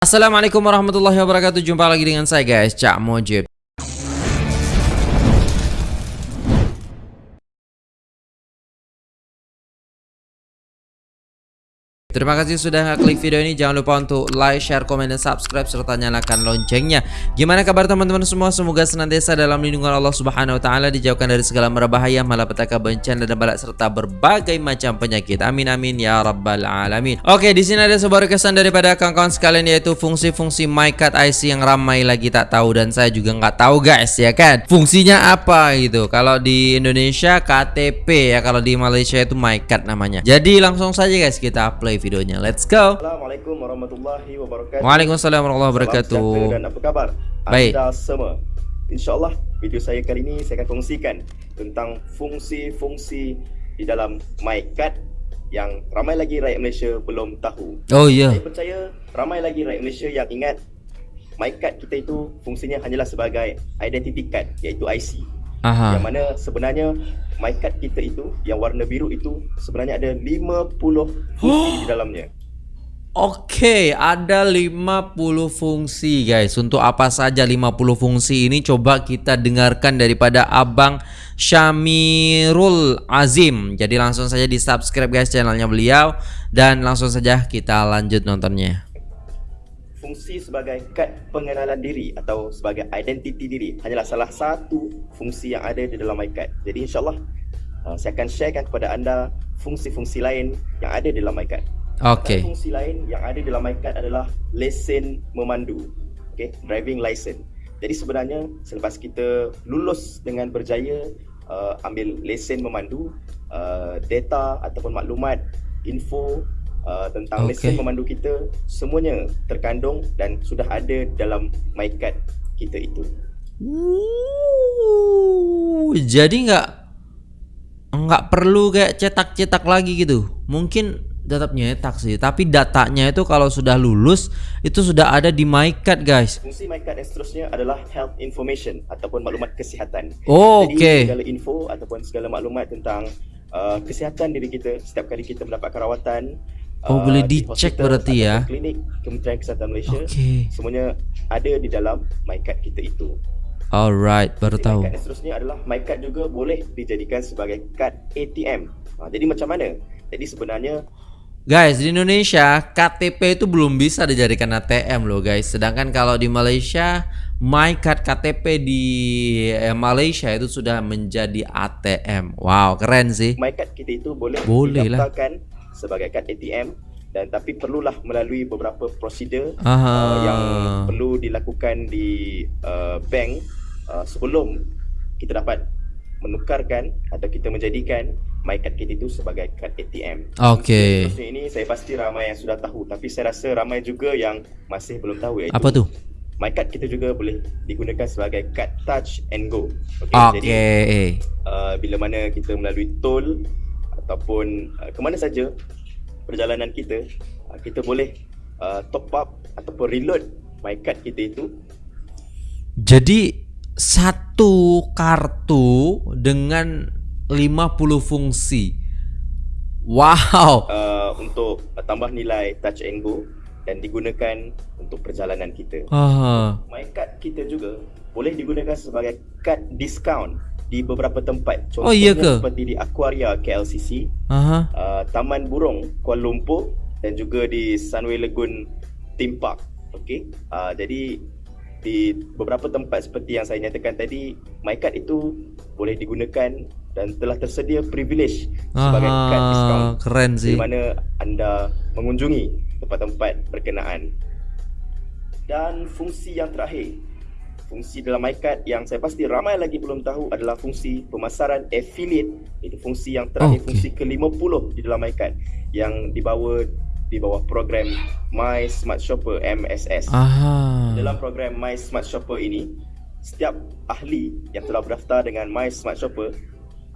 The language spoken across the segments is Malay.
Assalamualaikum warahmatullahi wabarakatuh. Jumpa lagi dengan saya guys. Cak Mojib Terima kasih sudah klik video ini. Jangan lupa untuk like, share, komen, dan subscribe Serta nyalakan loncengnya. Gimana kabar teman-teman semua? Semoga senantiasa dalam lindungan Allah subhanahu wa ta'ala Dijauhkan dari segala merbahaya Malapetaka bencana dan balak Serta berbagai macam penyakit. Amin amin ya rabbal alamin. Oke di sini ada sebuah requestan daripada kawan-kawan sekalian Yaitu fungsi-fungsi MyCard IC yang ramai lagi tak tahu Dan saya juga nggak tahu guys ya kan? Fungsinya apa gitu Kalau di Indonesia KTP ya Kalau di Malaysia itu MyCard namanya. Jadi langsung saja guys kita play videonya. Let's go. Assalamualaikum warahmatullahi wabarakatuh. Waalaikumsalam warahmatullahi wabarakatuh. Salam dan apa kabar? Baik. Anda semua. InsyaAllah video saya kali ini saya akan kongsikan tentang fungsi-fungsi di dalam MyCard yang ramai lagi rakyat Malaysia belum tahu. Oh ya. Yeah. Saya percaya ramai lagi rakyat Malaysia yang ingat MyCard kita itu fungsinya hanyalah sebagai identity card iaitu IC. Aha. Yang mana sebenarnya my kita itu yang warna biru itu sebenarnya ada 50 fungsi di dalamnya. Oke, okay, ada 50 fungsi guys. Untuk apa saja 50 fungsi ini coba kita dengarkan daripada Abang Syamirul Azim. Jadi langsung saja di subscribe guys channelnya beliau dan langsung saja kita lanjut nontonnya fungsi sebagai kad pengenalan diri atau sebagai identiti diri hanyalah salah satu fungsi yang ada di dalam MyCard. Jadi insyaAllah uh, saya akan sharekan kepada anda fungsi-fungsi lain yang ada di dalam MyCard. Okay. Fungsi lain yang ada di dalam MyCard adalah lesen memandu. Okay, driving license. Jadi sebenarnya selepas kita lulus dengan berjaya uh, ambil lesen memandu, uh, data ataupun maklumat, info uh, tentang okay. lesen memandu kita semuanya terkandung dan sudah ada dalam MyCard kita itu. Ooh, jadi nggak nggak perlu kayak cetak-cetak lagi gitu. Mungkin tetap nyetak sih, tapi datanya itu kalau sudah lulus itu sudah ada di MyCard guys. Fungsi MyCard yang seterusnya adalah health information ataupun maklumat kesihatan. Oh, Jadi okay. segala info ataupun segala maklumat tentang uh, kesihatan diri kita setiap kali kita mendapatkan rawatan Oh uh, boleh dicek berarti ya. Klinik Kementerian Kesihatan Malaysia. Okay. Semuanya ada di dalam MyCard kita itu. Alright, baru jadi, tahu. MyCard seterusnya adalah MyCard juga boleh dijadikan sebagai kad ATM ha, Jadi macam mana? Jadi sebenarnya Guys, di Indonesia KTP itu belum bisa dijadikan ATM loh guys. Sedangkan kalau di Malaysia MyCard KTP di eh, Malaysia itu sudah menjadi ATM Wow, keren sih. MyCard kita itu boleh, boleh didaftarkan lah sebagai kad ATM dan tapi perlulah melalui beberapa prosedur uh, yang perlu dilakukan di uh, bank uh, sebelum kita dapat menukarkan atau kita menjadikan my card kita itu sebagai kad ATM. Okey. So, ini saya pasti ramai yang sudah tahu tapi saya rasa ramai juga yang masih belum tahu iaitu Apa tu? My card kita juga boleh digunakan sebagai kad touch and go. Okey. Okay. Jadi uh, bila mana kita melalui tol ataupun uh, ke mana saja perjalanan kita uh, kita boleh uh, top up ataupun reload my card kita itu. Jadi satu kartu dengan 50 fungsi. Wow. Uh, untuk uh, tambah nilai touch and go dan digunakan untuk perjalanan kita. Uh. my card kita juga boleh digunakan sebagai kad discount di beberapa tempat. Contohnya oh, iya ke? seperti di Aquaria KLCC uh-huh. uh, Taman Burung Kuala Lumpur dan juga di Sunway Lagoon Theme Park. Okey uh, jadi di beberapa tempat seperti yang saya nyatakan tadi MyCard itu boleh digunakan dan telah tersedia privilege sebagai Aha, kad diskaun. keren sih. di mana anda mengunjungi tempat-tempat berkenaan. Dan fungsi yang terakhir fungsi dalam MyCard yang saya pasti ramai lagi belum tahu adalah fungsi pemasaran affiliate itu fungsi yang terakhir okay. fungsi ke-50 di dalam MyCard yang dibawa di bawah program My Smart Shopper MSS. Aha. Dalam program My Smart Shopper ini setiap ahli yang telah berdaftar dengan My Smart Shopper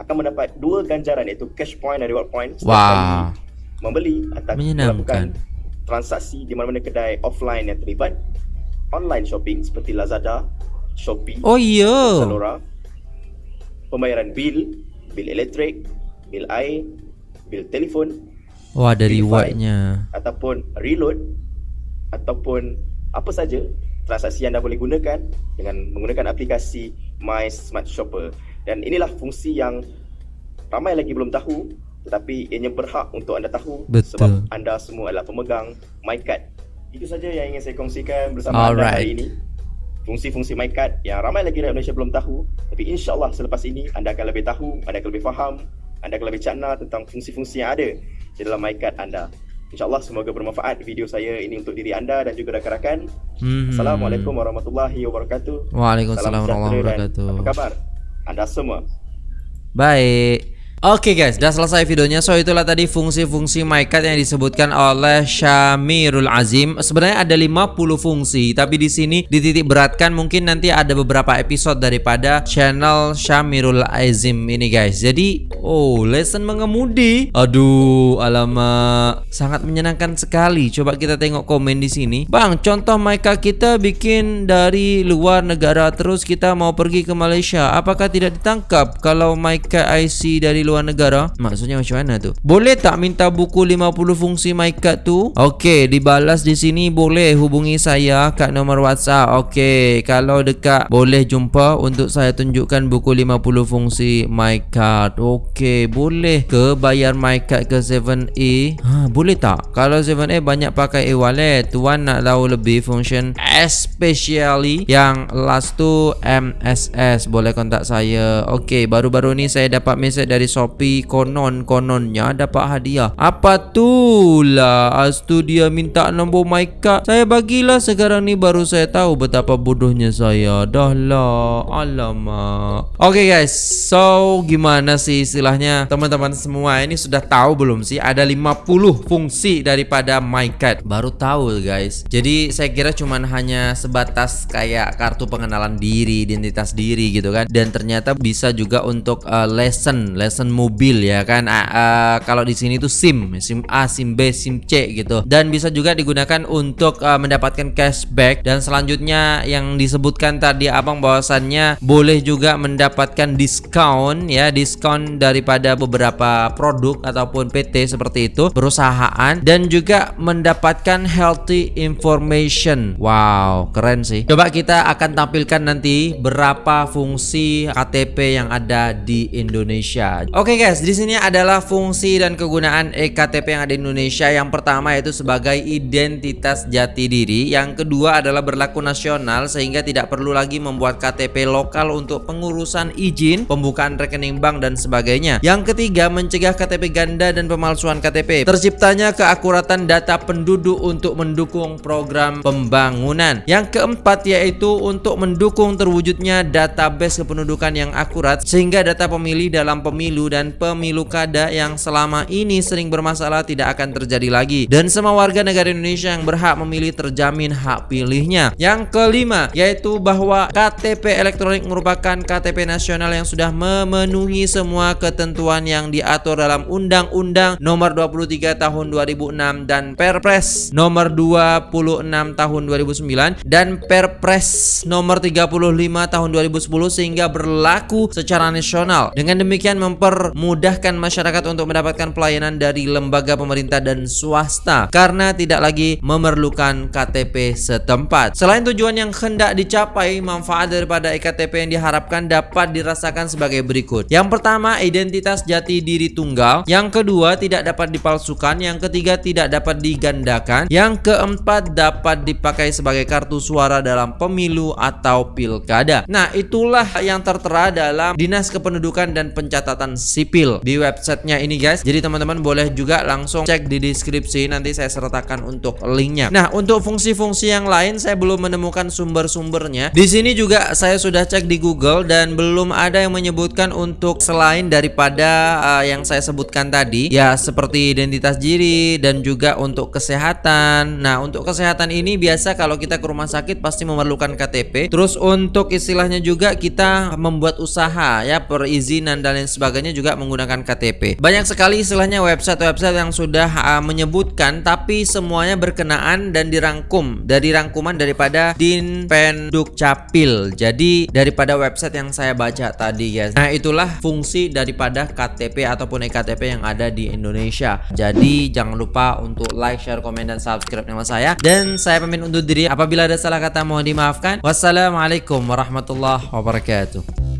akan mendapat dua ganjaran iaitu cash point dan reward point setiap wow. membeli atau melakukan transaksi di mana-mana kedai offline yang terlibat online shopping seperti Lazada, Shopee, oh iya, Zalora, pembayaran bil, bil elektrik, bil air, bil telefon, oh ada rewardnya, ataupun reload, ataupun apa saja transaksi anda boleh gunakan dengan menggunakan aplikasi My Smart Shopper. Dan inilah fungsi yang ramai lagi belum tahu tetapi ianya berhak untuk anda tahu Betul. sebab anda semua adalah pemegang MyCard. Itu saja yang ingin saya kongsikan bersama Alright. anda hari ini. Fungsi-fungsi MyCard yang ramai lagi rakyat Malaysia belum tahu tapi insyaAllah selepas ini anda akan lebih tahu, anda akan lebih faham, anda akan lebih cakna tentang fungsi-fungsi yang ada di dalam MyCard anda. InsyaAllah semoga bermanfaat video saya ini untuk diri anda dan juga rakan-rakan. Hmm. Assalamualaikum warahmatullahi wabarakatuh. Waalaikumsalam Salam warahmatullahi wabarakatuh. Apa kabar? Anda semua. Baik. Oke guys, sudah selesai videonya. So itulah tadi fungsi-fungsi MyCard yang disebutkan oleh Syamirul Azim. Sebenarnya ada 50 fungsi, tapi di sini dititik beratkan mungkin nanti ada beberapa episode daripada channel Syamirul Azim ini guys. Jadi, oh, lesson mengemudi. Aduh, alamak. Sangat menyenangkan sekali. Coba kita tengok komen di sini. Bang, contoh MyCard kita bikin dari luar negara terus kita mau pergi ke Malaysia. Apakah tidak ditangkap kalau MyCard IC dari luar negara? Maksudnya macam mana tu? Boleh tak minta buku 50 fungsi MyCard tu? Okey, dibalas di sini boleh hubungi saya kat nombor WhatsApp. Okey, kalau dekat boleh jumpa untuk saya tunjukkan buku 50 fungsi MyCard. Okey, boleh ke bayar MyCard ke 7A? Ha, boleh tak? Kalau 7A banyak pakai e-wallet, tuan nak tahu lebih function especially yang last tu MSS boleh kontak saya. Okey, baru-baru ni saya dapat mesej dari Shopee konon-kononnya dapat hadiah. Apa tu lah? Astu dia minta nombor MyCard. Saya bagilah sekarang ni baru saya tahu betapa bodohnya saya. Dah lah. Alamak. Okey guys, so gimana sih istilahnya teman-teman semua ini sudah tahu belum sih ada 50 fungsi daripada MyCard? Baru tahu guys. Jadi saya kira cuman hanya sebatas kayak kartu pengenalan diri, identitas diri gitu kan. Dan ternyata bisa juga untuk uh, lesson, lesson mobil ya kan. Uh, uh, kalau di sini tuh SIM, SIM A, SIM B, SIM C gitu. Dan bisa juga digunakan untuk uh, mendapatkan cashback dan selanjutnya yang disebutkan tadi Abang bahwasannya boleh juga mendapatkan diskon ya, diskon daripada beberapa produk ataupun PT seperti itu, perusahaan dan juga mendapatkan healthy information. Wow, keren sih. Coba kita akan tampilkan nanti berapa fungsi KTP yang ada di Indonesia. Oke guys, di sini adalah fungsi dan kegunaan eKTP yang ada di Indonesia. Yang pertama yaitu sebagai identitas jati diri, yang kedua adalah berlaku nasional sehingga tidak perlu lagi membuat KTP lokal untuk pengurusan izin, pembukaan rekening bank dan sebagainya. Yang ketiga, mencegah KTP ganda dan pemalsuan KTP. Terciptanya keakuratan data penduduk untuk mendukung program pembangunan. Yang keempat yaitu untuk mendukung terwujudnya database kependudukan yang akurat sehingga data pemilih dalam pemilu dan pemilu kada yang selama ini sering bermasalah tidak akan terjadi lagi dan semua warga negara Indonesia yang berhak memilih terjamin hak pilihnya. Yang kelima yaitu bahwa KTP elektronik merupakan KTP nasional yang sudah memenuhi semua ketentuan yang diatur dalam Undang-Undang Nomor 23 Tahun 2006 dan Perpres Nomor 26 Tahun 2009 dan Perpres Nomor 35 Tahun 2010 sehingga berlaku secara nasional. Dengan demikian mempermudahkan masyarakat untuk mendapatkan pelayanan dari lembaga pemerintah dan swasta karena tidak lagi memerlukan KTP setempat. Selain tujuan yang hendak dicapai, manfaat daripada eKTP yang diharapkan dapat dirasakan sebagai berikut. Yang pertama, identitas jati diri tunggal. Yang kedua, tidak dapat dipalsukan. Yang ketiga, tidak dapat digandakan. Yang keempat, dapat dipakai sebagai kartu suara dalam pemilu atau pilkada. Nah, itulah yang tertera dalam Dinas Kependudukan dan Pencatatan Sipil di websitenya ini guys. Jadi teman-teman boleh juga langsung cek di deskripsi nanti saya sertakan untuk linknya. Nah, untuk fungsi-fungsi yang lain saya belum menemukan sumber-sumbernya. Di sini juga saya sudah cek di Google dan belum ada yang menyebutkan untuk selain daripada uh, yang saya sebutkan tadi, ya seperti identitas diri dan juga untuk kesehatan. Nah, untuk kesehatan ini biasa kalau kita ke rumah sakit pasti memerlukan KTP. Terus untuk istilahnya juga kita membuat usaha ya perizinan dan lain sebagainya juga menggunakan KTP. Banyak sekali istilahnya website-website yang sudah uh, menyebutkan tapi semuanya berkenaan dan dirangkum dari rangkuman daripada Din Penduk Capil. Jadi daripada website yang saya baca tadi guys. Nah, itulah fungsi daripada KTP ataupun ektp yang ada di Indonesia. Jadi jangan lupa untuk like, share, komen dan subscribe nama saya dan saya pamit undur diri apabila ada salah kata mohon dimaafkan. Wassalamualaikum warahmatullahi wabarakatuh.